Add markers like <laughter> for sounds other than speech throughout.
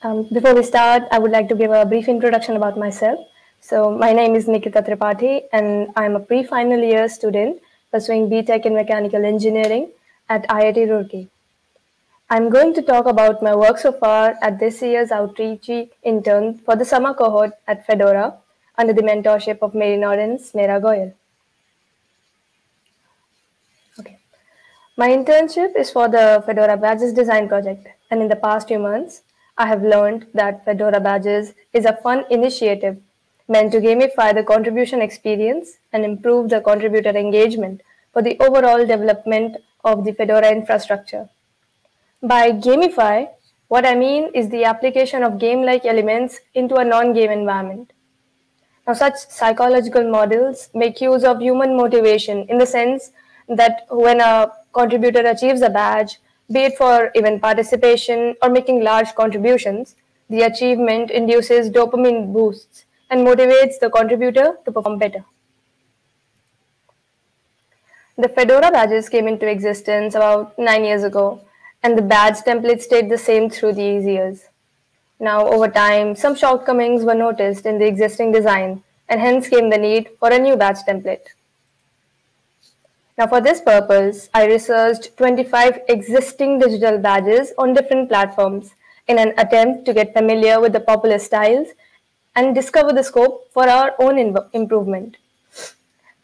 Um, before we start, I would like to give a brief introduction about myself. So, my name is Nikita Tripathi, and I'm a pre final year student pursuing BTech in Mechanical Engineering at IIT Roorkee. I'm going to talk about my work so far at this year's Outreachy intern for the summer cohort at Fedora under the mentorship of Marie Nordin and Smera Goel. Okay. My internship is for the Fedora Badges Design Project, and in the past few months, I have learned that Fedora Badges is a fun initiative meant to gamify the contribution experience and improve the contributor engagement for the overall development of the Fedora infrastructure. By gamify, what I mean is the application of game-like elements into a non-game environment. Now, such psychological models make use of human motivation in the sense that when a contributor achieves a badge, be it for event participation or making large contributions, the achievement induces dopamine boosts and motivates the contributor to perform better. The Fedora badges came into existence about nine years ago, and the badge template stayed the same through these years. Now, over time, some shortcomings were noticed in the existing design, and hence came the need for a new badge template. Now, for this purpose, I researched 25 existing digital badges on different platforms in an attempt to get familiar with the popular styles and discover the scope for our own improvement.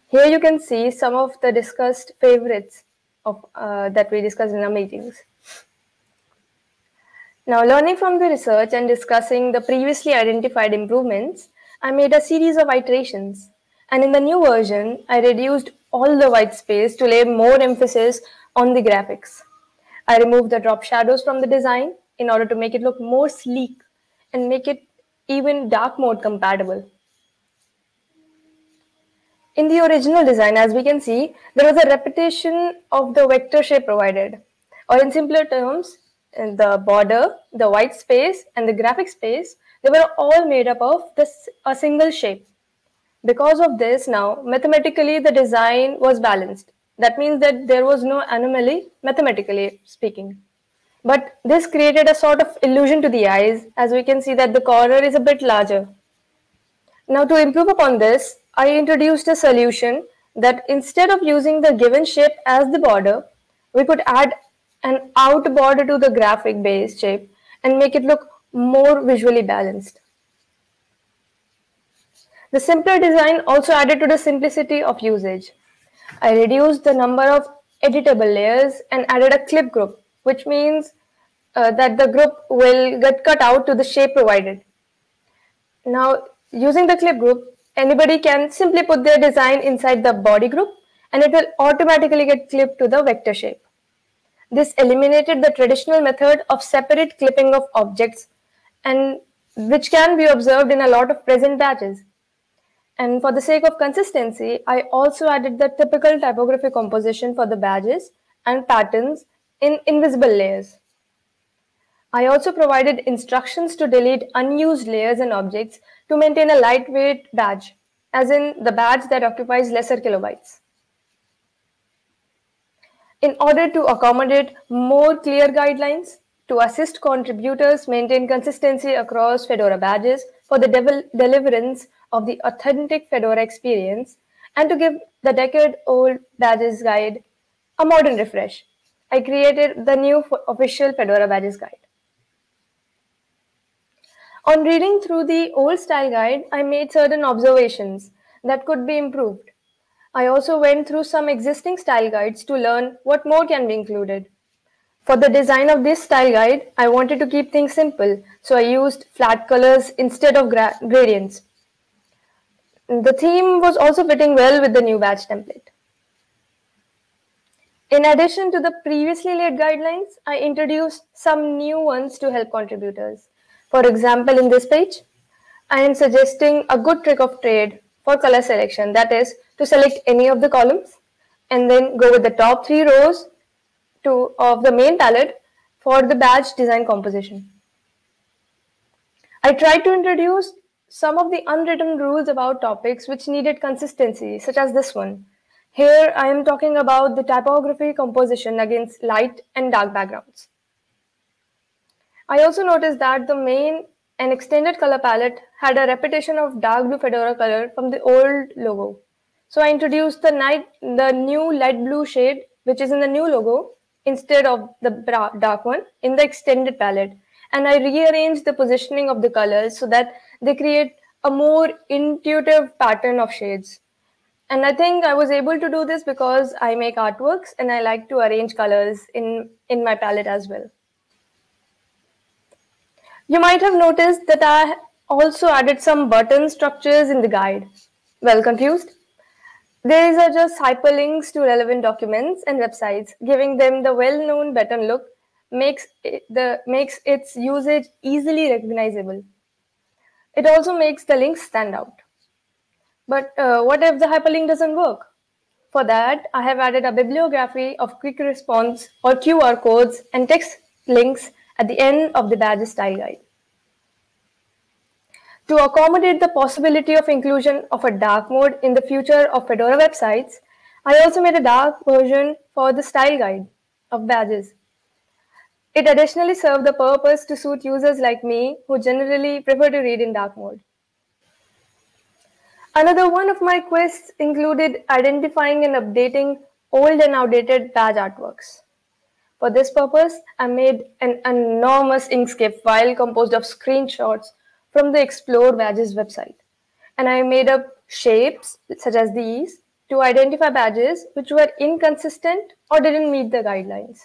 Here you can see some of the discussed favorites of, uh, that we discussed in our meetings. Now, learning from the research and discussing the previously identified improvements, I made a series of iterations. And in the new version, I reduced all the white space to lay more emphasis on the graphics. I removed the drop shadows from the design in order to make it look more sleek and make it even dark mode compatible. In the original design, as we can see, there was a repetition of the vector shape provided. Or in simpler terms, the border, the white space, and the graphic space, they were all made up of this, a single shape. Because of this now, mathematically the design was balanced. That means that there was no anomaly, mathematically speaking. But this created a sort of illusion to the eyes, as we can see that the corner is a bit larger. Now to improve upon this, I introduced a solution that instead of using the given shape as the border, we could add an out border to the graphic base shape and make it look more visually balanced. The simpler design also added to the simplicity of usage. I reduced the number of editable layers and added a clip group, which means uh, that the group will get cut out to the shape provided. Now, using the clip group, anybody can simply put their design inside the body group and it will automatically get clipped to the vector shape. This eliminated the traditional method of separate clipping of objects and which can be observed in a lot of present badges. And for the sake of consistency, I also added the typical typography composition for the badges and patterns in invisible layers. I also provided instructions to delete unused layers and objects to maintain a lightweight badge, as in the badge that occupies lesser kilobytes. In order to accommodate more clear guidelines, to assist contributors maintain consistency across Fedora badges for the deliverance of the authentic Fedora experience and to give the decade-old badges guide a modern refresh. I created the new official Fedora badges guide. On reading through the old style guide, I made certain observations that could be improved. I also went through some existing style guides to learn what more can be included. For the design of this style guide, I wanted to keep things simple, so I used flat colors instead of gradients. The theme was also fitting well with the new badge template. In addition to the previously laid guidelines, I introduced some new ones to help contributors. For example, in this page, I am suggesting a good trick of trade for color selection. That is to select any of the columns and then go with the top three rows to, of the main palette for the badge design composition. I tried to introduce some of the unwritten rules about topics which needed consistency, such as this one. Here, I am talking about the typography composition against light and dark backgrounds. I also noticed that the main and extended color palette had a repetition of dark blue fedora color from the old logo. So I introduced the night the new light blue shade, which is in the new logo, instead of the dark one in the extended palette. And I rearranged the positioning of the colors so that they create a more intuitive pattern of shades. And I think I was able to do this because I make artworks and I like to arrange colors in, in my palette as well. You might have noticed that I also added some button structures in the guide. Well confused? These are just hyperlinks to relevant documents and websites, giving them the well-known button look makes it, the makes its usage easily recognizable. It also makes the links stand out. But uh, what if the hyperlink doesn't work? For that, I have added a bibliography of quick response or QR codes and text links at the end of the badge style guide. To accommodate the possibility of inclusion of a dark mode in the future of Fedora websites, I also made a dark version for the style guide of badges. It additionally served the purpose to suit users like me who generally prefer to read in dark mode. Another one of my quests included identifying and updating old and outdated badge artworks. For this purpose, I made an enormous Inkscape file composed of screenshots from the Explore Badges website. And I made up shapes such as these to identify badges which were inconsistent or didn't meet the guidelines.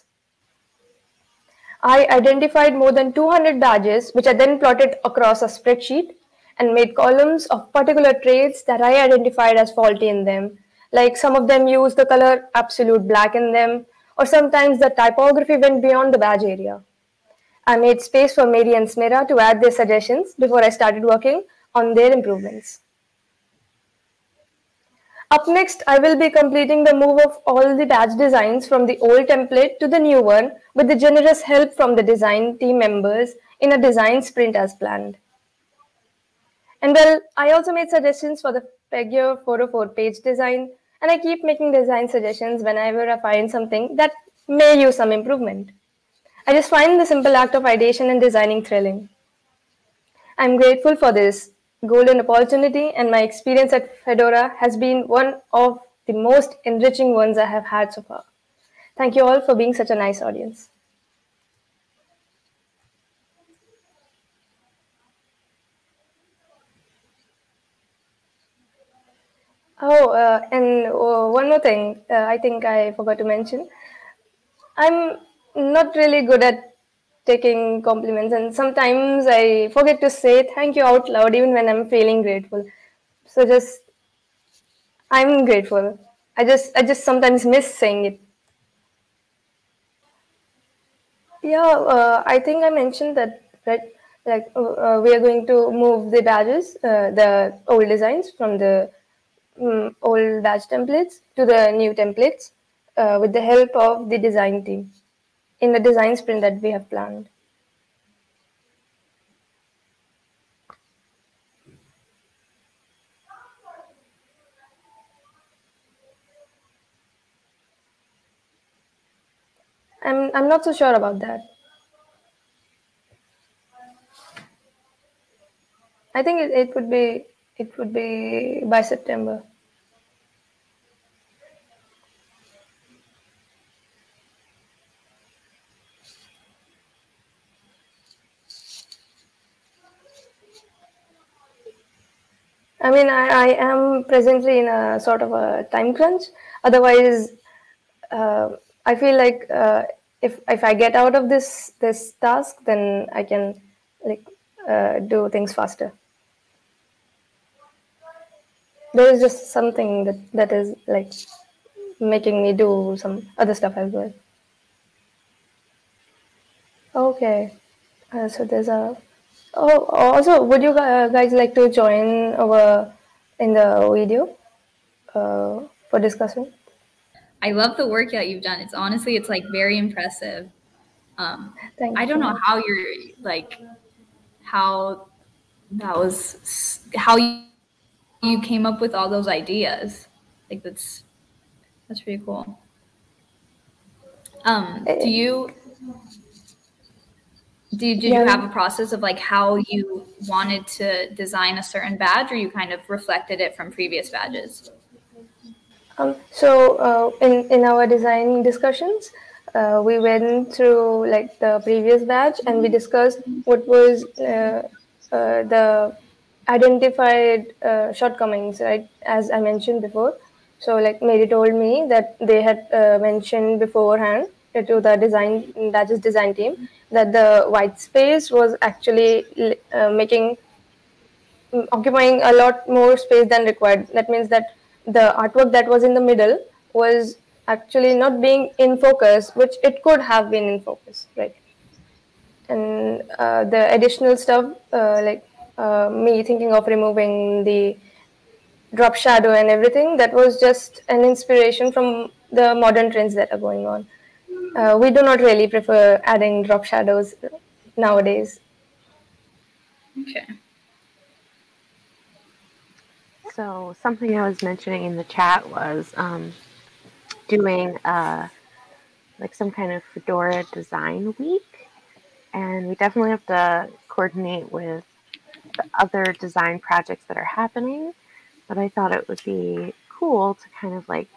I identified more than 200 badges, which I then plotted across a spreadsheet and made columns of particular traits that I identified as faulty in them. Like some of them use the color absolute black in them, or sometimes the typography went beyond the badge area. I made space for Marie and Smera to add their suggestions before I started working on their improvements. Up next, I will be completing the move of all the badge designs from the old template to the new one with the generous help from the design team members in a design sprint as planned. And well, I also made suggestions for the Pagure 404 page design, and I keep making design suggestions whenever I find something that may use some improvement. I just find the simple act of ideation and designing thrilling. I'm grateful for this golden opportunity, and my experience at Fedora has been one of the most enriching ones I have had so far. Thank you all for being such a nice audience. Oh, uh, and uh, one more thing, uh, I think I forgot to mention. I'm not really good at taking compliments, and sometimes I forget to say thank you out loud even when I'm feeling grateful. So just I'm grateful. I just I just sometimes miss saying it. Yeah, uh, I think I mentioned that right. Like uh, uh we are going to move the badges, uh, the old designs from the um, old badge templates to the new templates uh, with the help of the design team in the design sprint that we have planned. I'm, I'm not so sure about that. I think it, it would be it would be by September. I mean, I, I am presently in a sort of a time crunch. Otherwise, uh, I feel like uh, if if I get out of this this task, then I can like uh, do things faster. There is just something that that is like making me do some other stuff as well. Okay, uh, so there's a Oh, also, would you guys like to join our in the video uh, for discussion? I love the work that you've done. It's honestly, it's like very impressive. Um, I don't know how you're like, how that was, how you, you came up with all those ideas. Like that's, that's pretty cool. Um, do you did, did yeah. you have a process of like how you wanted to design a certain badge or you kind of reflected it from previous badges um, so uh, in, in our design discussions uh, we went through like the previous badge and we discussed what was uh, uh the identified uh, shortcomings right as i mentioned before so like marie told me that they had uh, mentioned beforehand to the design that is design team that the white space was actually uh, making mm, occupying a lot more space than required. That means that the artwork that was in the middle was actually not being in focus which it could have been in focus right? And uh, the additional stuff uh, like uh, me thinking of removing the drop shadow and everything that was just an inspiration from the modern trends that are going on uh, we do not really prefer adding drop shadows nowadays. Okay. So something I was mentioning in the chat was um, doing uh, like some kind of Fedora design week, and we definitely have to coordinate with the other design projects that are happening. But I thought it would be cool to kind of like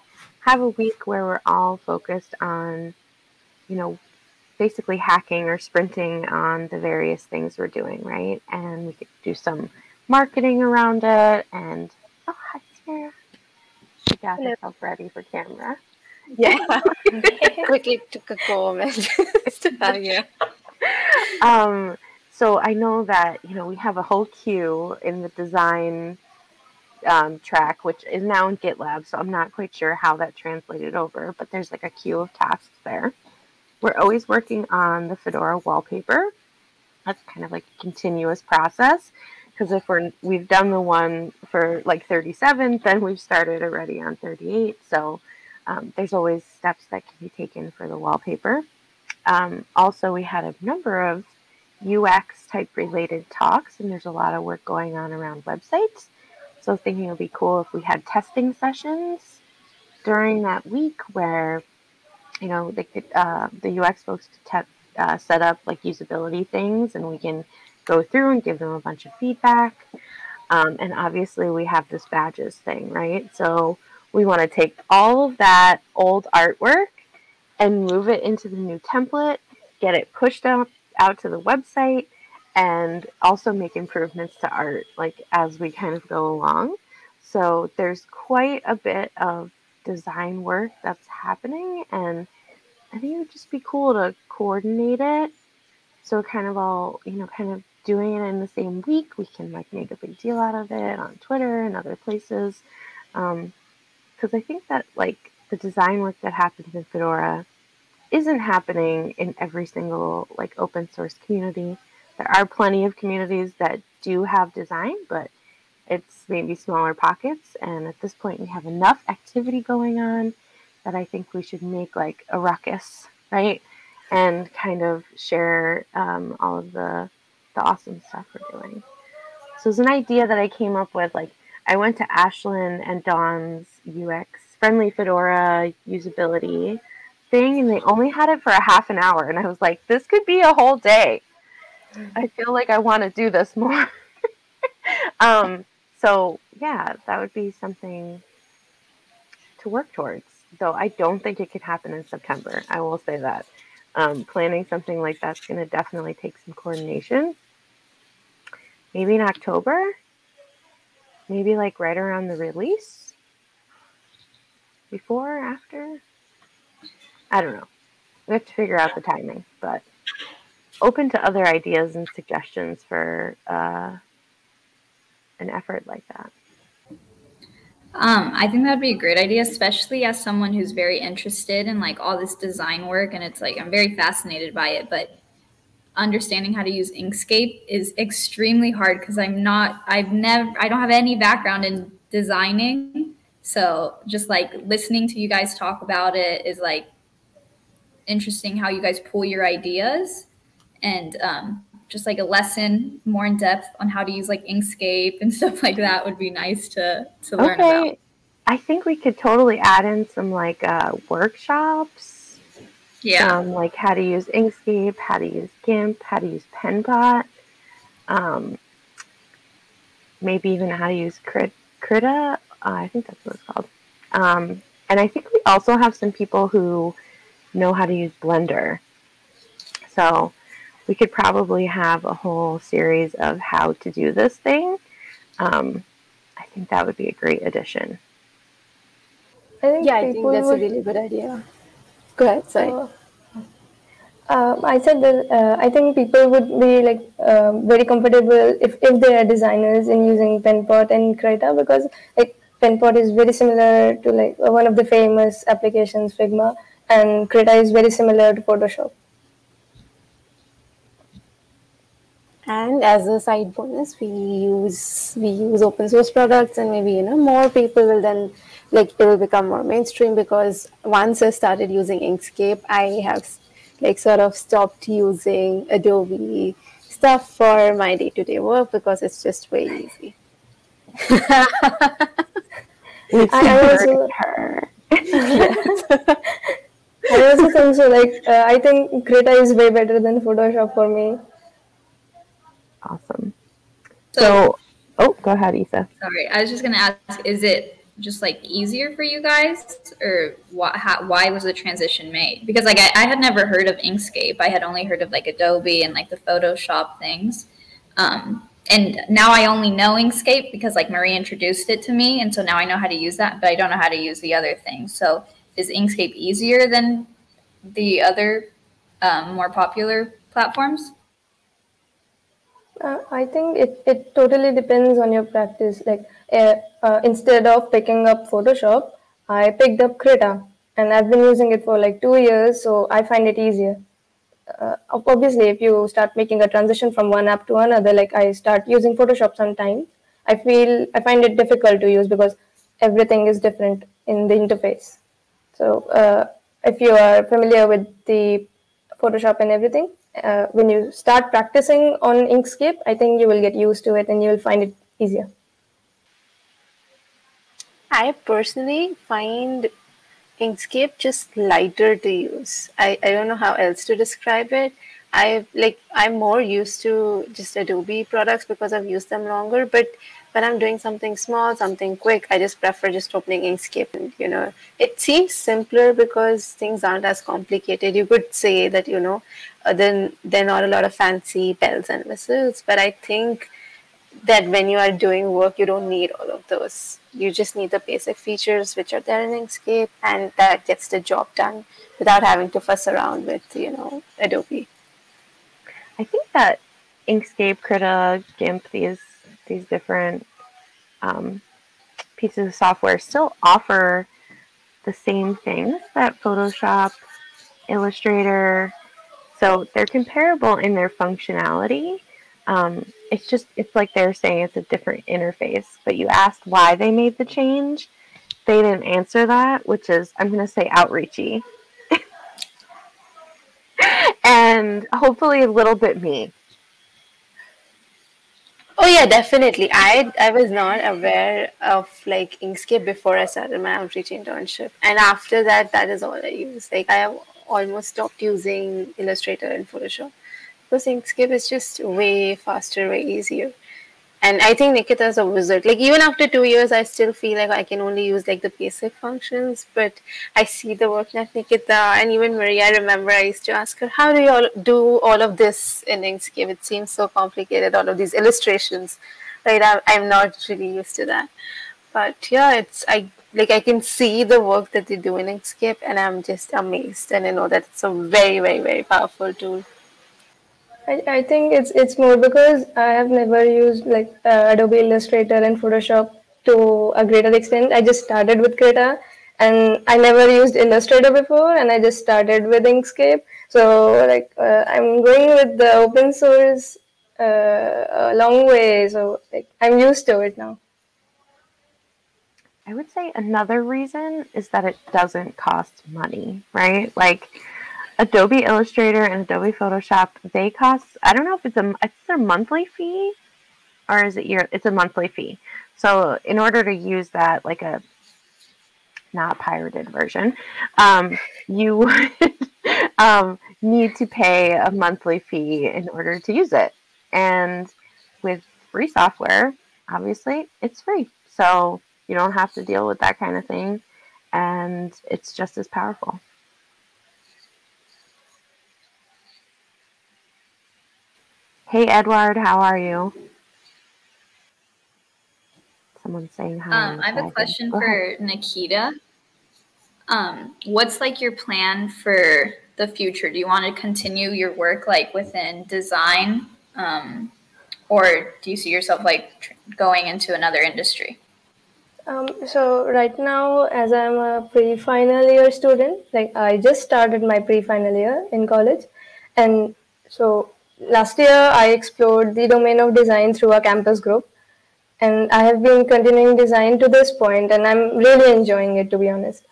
have a week where we're all focused on you know, basically hacking or sprinting on the various things we're doing, right? And we could do some marketing around it. And oh, hi, Sarah. She got Hello. herself ready for camera. Yeah, <laughs> quickly took a comment <laughs> you. Um, so I know that you know we have a whole queue in the design um, track, which is now in GitLab. So I'm not quite sure how that translated over, but there's like a queue of tasks there. We're always working on the Fedora wallpaper. That's kind of like a continuous process because if we're we've done the one for like 37, then we've started already on 38. So um, there's always steps that can be taken for the wallpaper. Um, also, we had a number of UX type related talks, and there's a lot of work going on around websites. So thinking it would be cool if we had testing sessions during that week where you know, they could, uh, the UX folks te- uh, set up like usability things and we can go through and give them a bunch of feedback. Um, and obviously, we have this badges thing, right? So we want to take all of that old artwork and move it into the new template, get it pushed out, out to the website, and also make improvements to art like as we kind of go along. So there's quite a bit of design work that's happening and I think it would just be cool to coordinate it. So kind of all, you know, kind of doing it in the same week. We can like make a big deal out of it on Twitter and other places. Um, because I think that like the design work that happens in Fedora isn't happening in every single like open source community. There are plenty of communities that do have design, but it's maybe smaller pockets. And at this point, we have enough activity going on that I think we should make like a ruckus, right? And kind of share um, all of the the awesome stuff we're doing. So it's an idea that I came up with. Like I went to Ashlyn and Dawn's UX friendly Fedora usability thing, and they only had it for a half an hour, and I was like, this could be a whole day. I feel like I want to do this more. <laughs> um, so yeah, that would be something to work towards though I don't think it could happen in September. I will say that. Um, planning something like that's going to definitely take some coordination. Maybe in October, maybe like right around the release, before, or after. I don't know. We have to figure out the timing, but open to other ideas and suggestions for uh, an effort like that. Um, I think that'd be a great idea, especially as someone who's very interested in like all this design work, and it's like I'm very fascinated by it. But understanding how to use Inkscape is extremely hard because I'm not, I've never, I don't have any background in designing. So just like listening to you guys talk about it is like interesting how you guys pull your ideas and um, just like a lesson more in depth on how to use like Inkscape and <laughs> stuff like that would be nice to to learn okay. about. I think we could totally add in some like uh, workshops Yeah. Um, like how to use Inkscape, how to use GIMP, how to use Penpot, um, maybe even how to use Crit- Krita. Uh, I think that's what it's called. Um, and I think we also have some people who know how to use Blender. So we could probably have a whole series of how to do this thing. Um, I think that would be a great addition. I think yeah, I think that's would... a really good idea. Go ahead, sorry. Uh, uh, I said that uh, I think people would be like uh, very comfortable if, if they are designers in using Penpot and Krita because like Penpot is very similar to like one of the famous applications Figma and Krita is very similar to Photoshop. And as a side bonus we use we use open source products and maybe you know more people will then like it will become more mainstream because once i started using inkscape i have like sort of stopped using adobe stuff for my day-to-day work because it's just way easy <laughs> I also, her. <laughs> I also think so. Like, uh, I think Krita is way better than Photoshop for me. Awesome. So, so, oh, go ahead, Isa. Sorry, I was just gonna ask: Is it just like easier for you guys, or what, how, why was the transition made? Because like I, I, had never heard of Inkscape. I had only heard of like Adobe and like the Photoshop things. Um, and now I only know Inkscape because like Marie introduced it to me, and so now I know how to use that, but I don't know how to use the other things. So is Inkscape easier than the other um, more popular platforms? Uh, I think it, it totally depends on your practice. Like uh, uh, instead of picking up Photoshop, I picked up Krita and I've been using it for like two years, so I find it easier. Uh, obviously, if you start making a transition from one app to another, like I start using Photoshop sometimes, I feel I find it difficult to use because everything is different in the interface. So uh, if you are familiar with the Photoshop and everything, uh, when you start practicing on Inkscape, I think you will get used to it and you will find it easier. I personally find Inkscape just lighter to use. I, I don't know how else to describe it. I like I'm more used to just Adobe products because I've used them longer, but when I'm doing something small, something quick, I just prefer just opening Inkscape. And, you know, it seems simpler because things aren't as complicated. You could say that, you know, uh, then there are not a lot of fancy bells and whistles, but I think that when you are doing work, you don't need all of those. You just need the basic features which are there in Inkscape, and that gets the job done without having to fuss around with, you know, Adobe. I think that Inkscape, Krita, GIMP, these these different um, pieces of software still offer the same things that Photoshop, Illustrator, so they're comparable in their functionality. Um, it's just, it's like they're saying it's a different interface, but you asked why they made the change. They didn't answer that, which is, I'm going to say outreachy. <laughs> and hopefully a little bit me. Oh yeah, definitely. I I was not aware of like Inkscape before I started my Outreachy internship, and after that, that is all I use. Like I have almost stopped using Illustrator and Photoshop because Inkscape is just way faster, way easier. And I think Nikita is a wizard. Like even after two years, I still feel like I can only use like the basic functions. But I see the work that Nikita and even Maria. I remember I used to ask her, "How do you all do all of this in Inkscape? It seems so complicated. All of these illustrations, right? I'm, I'm not really used to that." But yeah, it's I like I can see the work that they do in Inkscape, and I'm just amazed. And I know that it's a very, very, very powerful tool. I, I think it's it's more because I have never used like uh, Adobe Illustrator and Photoshop to a greater extent. I just started with Krita and I never used Illustrator before and I just started with Inkscape. So like uh, I'm going with the open source uh, a long way. So like I'm used to it now. I would say another reason is that it doesn't cost money, right? Like Adobe Illustrator and Adobe Photoshop, they cost I don't know if it's a it's a monthly fee or is it year it's a monthly fee. So in order to use that like a not pirated version, um, you <laughs> would um, need to pay a monthly fee in order to use it. And with free software, obviously, it's free. So you don't have to deal with that kind of thing. And it's just as powerful. Hey, Edward, how are you? Someone saying hi. Um, I have a question for Nikita. Um, what's like your plan for the future? Do you want to continue your work like within design, um, or do you see yourself like going into another industry? Um, so right now, as I'm a pre-final year student, like I just started my pre-final year in college, and so last year I explored the domain of design through a campus group, and I have been continuing design to this point, and I'm really enjoying it to be honest.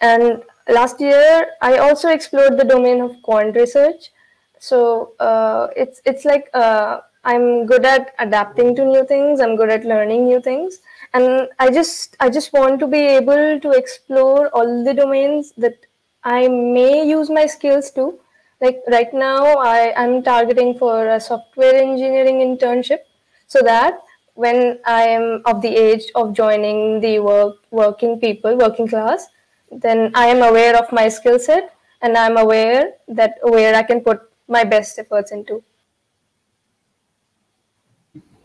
And last year I also explored the domain of quant research. So uh, it's it's like uh, I'm good at adapting to new things. I'm good at learning new things and i just i just want to be able to explore all the domains that i may use my skills to like right now i am targeting for a software engineering internship so that when i am of the age of joining the work working people working class then i am aware of my skill set and i'm aware that where i can put my best efforts into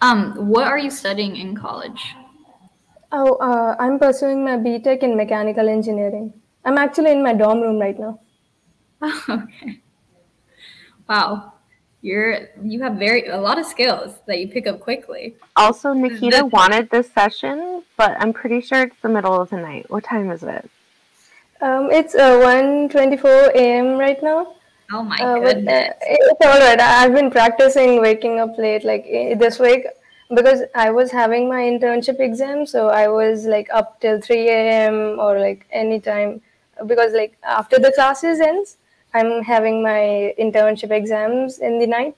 um what are you studying in college Oh, uh, I'm pursuing my BTech in mechanical engineering. I'm actually in my dorm room right now. <laughs> Oh, okay. Wow. You're you have very a lot of skills that you pick up quickly. Also, Nikita wanted this session, but I'm pretty sure it's the middle of the night. What time is it? Um, it's uh, 1.24 a.m. right now. Oh my uh, goodness. But, uh, it's all right. I've been practicing waking up late. Like this week, because I was having my internship exam, so I was like up till 3 a.m. or like any time because like after the classes ends, I'm having my internship exams in the night.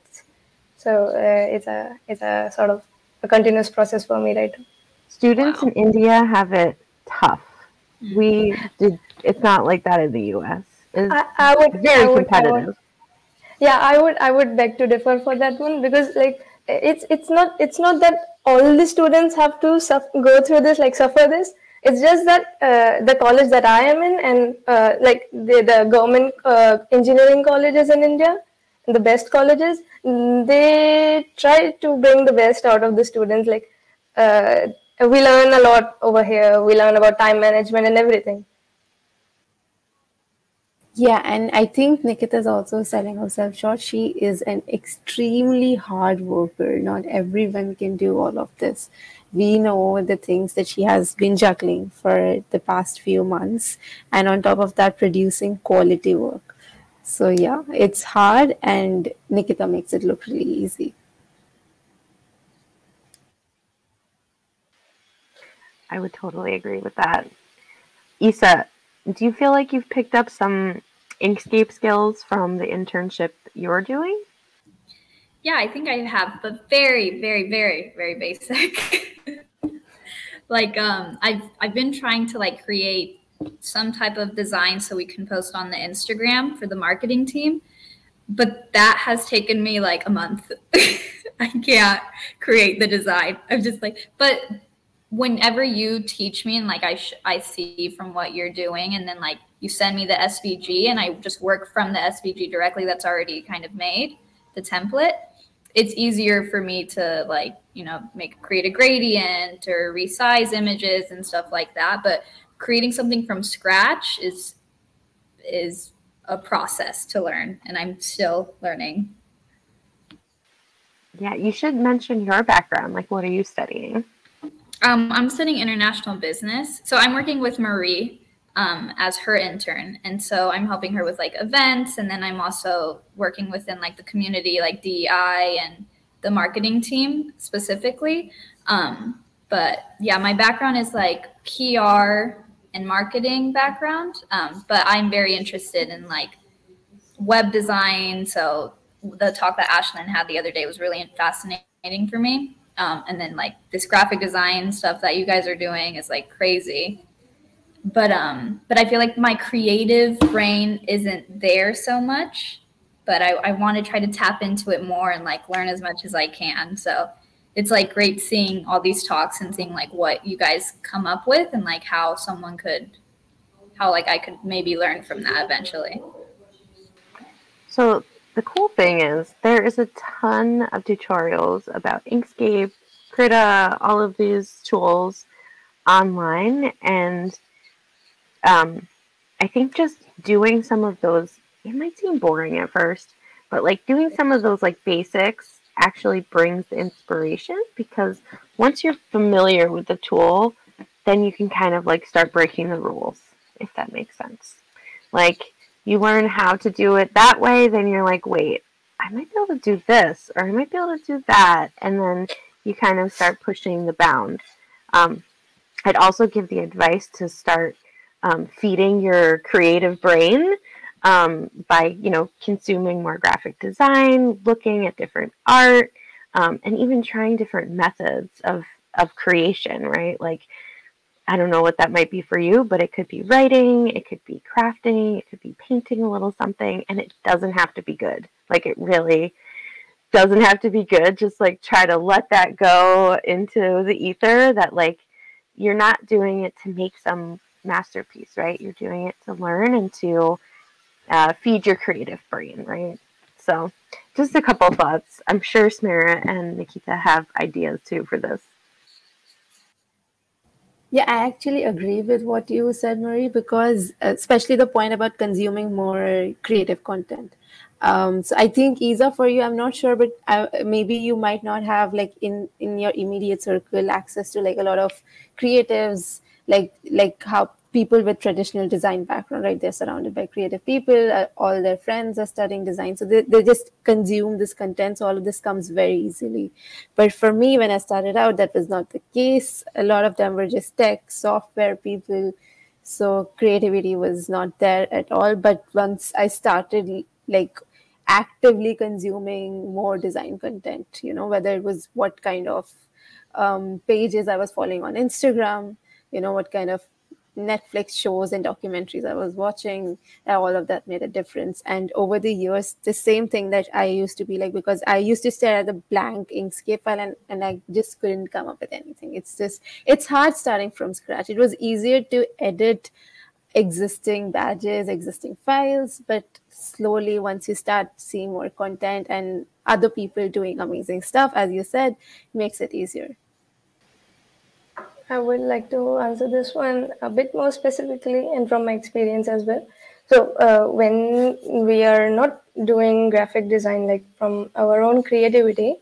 So uh, it's a it's a sort of a continuous process for me right now. Students wow. in India have it tough. Mm-hmm. We did. It's not like that in the U.S. It's I, I would very I would, competitive. I would, yeah, I would I would beg to differ for that one because like it's it's not it's not that all the students have to go through this like suffer this it's just that uh, the college that i am in and uh, like the, the government uh, engineering colleges in india the best colleges they try to bring the best out of the students like uh, we learn a lot over here we learn about time management and everything yeah, and I think Nikita is also selling herself short. She is an extremely hard worker. Not everyone can do all of this. We know the things that she has been juggling for the past few months, and on top of that, producing quality work. So, yeah, it's hard, and Nikita makes it look really easy. I would totally agree with that. Isa, do you feel like you've picked up some Inkscape skills from the internship you're doing? Yeah, I think I have, but very, very, very, very basic. <laughs> like um I've I've been trying to like create some type of design so we can post on the Instagram for the marketing team. But that has taken me like a month. <laughs> I can't create the design. I'm just like, but whenever you teach me and like I I see from what you're doing and then like you send me the SVG and I just work from the SVG directly that's already kind of made the template it's easier for me to like you know make create a gradient or resize images and stuff like that but creating something from scratch is is a process to learn and I'm still learning. Yeah you should mention your background. Like what are you studying? Um, I'm studying international business. So I'm working with Marie um, as her intern. And so I'm helping her with like events. And then I'm also working within like the community, like DEI and the marketing team specifically. Um, but yeah, my background is like PR and marketing background. Um, but I'm very interested in like web design. So the talk that Ashlyn had the other day was really fascinating for me. Um, and then like this graphic design stuff that you guys are doing is like crazy. But um but i feel like my creative brain isn't there so much but i, I want to try to tap into it more and like learn as much as i can. So it's like great seeing all these talks and seeing like what you guys come up with and like how someone could how like i could maybe learn from that eventually. So the cool thing is there is a ton of tutorials about inkscape krita all of these tools online and um, I think just doing some of those, it might seem boring at first, but like doing some of those like basics actually brings the inspiration because once you're familiar with the tool, then you can kind of like start breaking the rules, if that makes sense. Like you learn how to do it that way, then you're like, wait, I might be able to do this, or I might be able to do that. And then you kind of start pushing the bounds. Um, I'd also give the advice to start um, feeding your creative brain um, by you know consuming more graphic design, looking at different art, um, and even trying different methods of of creation. Right, like I don't know what that might be for you, but it could be writing, it could be crafting, it could be painting a little something, and it doesn't have to be good. Like it really doesn't have to be good. Just like try to let that go into the ether that like you're not doing it to make some masterpiece, right? You're doing it to learn and to uh, feed your creative brain, right? So, just a couple thoughts. I'm sure Smera and Nikita have ideas too for this. Yeah, I actually agree with what you said, Marie, because especially the point about consuming more creative content. Um, so I think Isa for you, I'm not sure, but uh, maybe you might not have like in in your immediate circle access to like a lot of creatives like like how people with traditional design background right they're surrounded by creative people uh, all their friends are studying design. So they, they just consume this content. So all of this comes very easily. But for me when i started out that was not the case. A lot of them were just tech software people. So creativity was not there at all. But once i started like actively consuming more design content you know whether it was what kind of um, pages i was following on instagram you know what kind of Netflix shows and documentaries I was watching, uh, all of that made a difference. And over the years, the same thing that I used to be like, because I used to stare at the blank Inkscape file and, and I just couldn't come up with anything. It's just, it's hard starting from scratch. It was easier to edit existing badges, existing files, but slowly, once you start seeing more content and other people doing amazing stuff, as you said, makes it easier. I would like to answer this one a bit more specifically and from my experience as well. So, uh, when we are not doing graphic design like from our own creativity,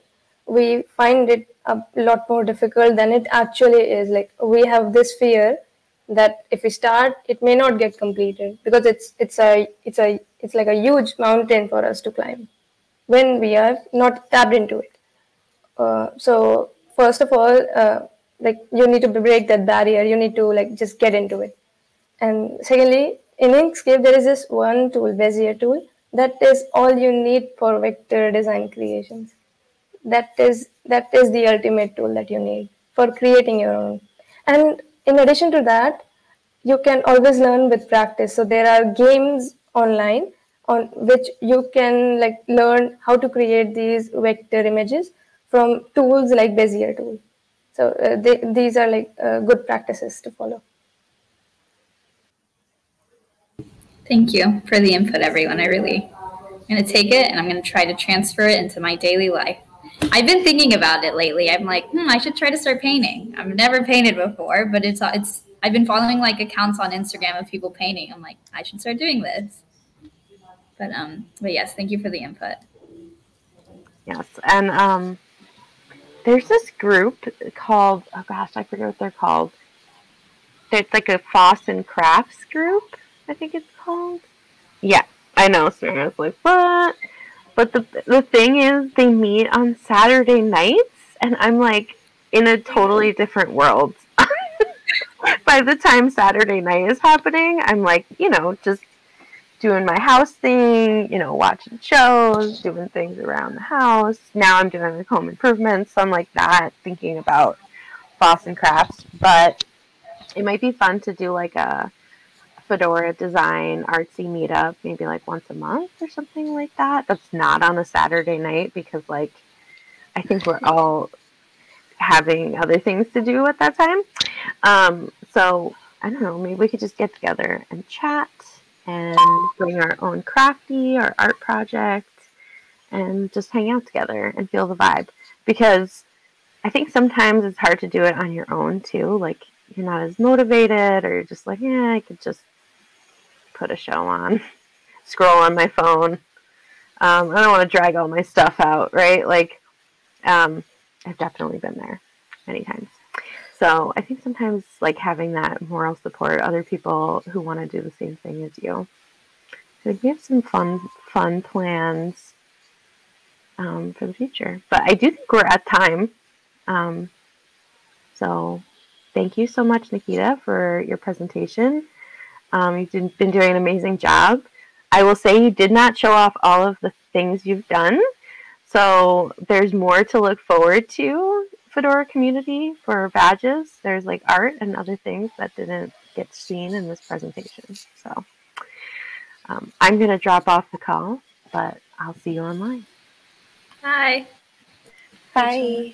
we find it a lot more difficult than it actually is. Like, we have this fear that if we start, it may not get completed because it's it's a it's a it's like a huge mountain for us to climb when we are not tapped into it. Uh, so, first of all, uh, like you need to break that barrier. You need to like just get into it. And secondly in inkscape there is this one tool bezier tool that is all you need for vector design creations. That is that is the ultimate tool that you need for creating your own. And in addition to that you can always learn with practice. So there are games online on which you can like learn how to create these vector images from tools like bezier tool so uh, they, these are like uh, good practices to follow. Thank you for the input, everyone. I really, I'm going to take it and I'm going to try to transfer it into my daily life. I've been thinking about it lately. I'm like, hmm, I should try to start painting. I've never painted before, but it's it's. I've been following like accounts on Instagram of people painting. I'm like, I should start doing this. But um, but yes, thank you for the input. Yes, and um, there's this group called oh gosh, I forget what they're called. It's like a Foss and Crafts group, I think it's called. Yeah, I know. So I was like, what? But the the thing is, they meet on Saturday nights, and I'm like in a totally different world. <laughs> By the time Saturday night is happening, I'm like, you know, just doing my house thing, you know, watching shows, doing things around the house. Now I'm doing like home improvements, so I'm like that, thinking about Boston crafts. But it might be fun to do like a fedora design artsy meetup maybe like once a month or something like that that's not on a saturday night because like i think we're all having other things to do at that time um, so i don't know maybe we could just get together and chat and bring our own crafty or art project and just hang out together and feel the vibe because i think sometimes it's hard to do it on your own too like you're not as motivated or you're just like yeah i could just put a show on, <laughs> scroll on my phone. Um, I don't want to drag all my stuff out, right? Like, um, I've definitely been there many times. So I think sometimes like having that moral support, other people who want to do the same thing as you. So we have some fun, fun plans um, for the future. But I do think we're at time. Um, so thank you so much, Nikita, for your presentation. Um, you've been doing an amazing job. I will say you did not show off all of the things you've done. So there's more to look forward to, Fedora community, for badges. There's like art and other things that didn't get seen in this presentation. So um, I'm going to drop off the call, but I'll see you online. Bye. Bye.